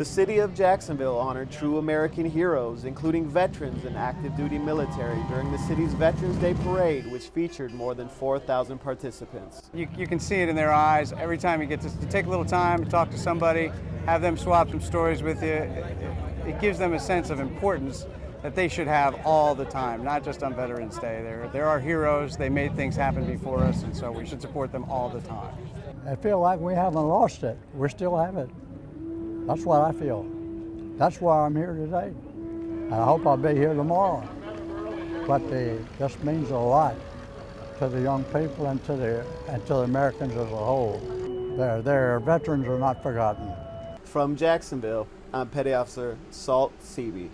The city of Jacksonville honored true American heroes, including veterans and active duty military, during the city's Veterans Day Parade, which featured more than 4,000 participants. You, you, can see it in their eyes every time you get to, to, take a little time to talk to somebody, have them swap some stories with you. It, it gives them a sense of importance that they should have all the time, not just on Veterans Day. They're, they're our heroes, they made things happen before us, and so we should support them all the time. I feel like we haven't lost it. We still have it. That's what I feel. That's why I'm here today. And I hope I'll be here tomorrow. But the, this means a lot to the young people and to the, and to the Americans as a whole. Their, their veterans are not forgotten. From Jacksonville, I'm Petty Officer Salt Seavey.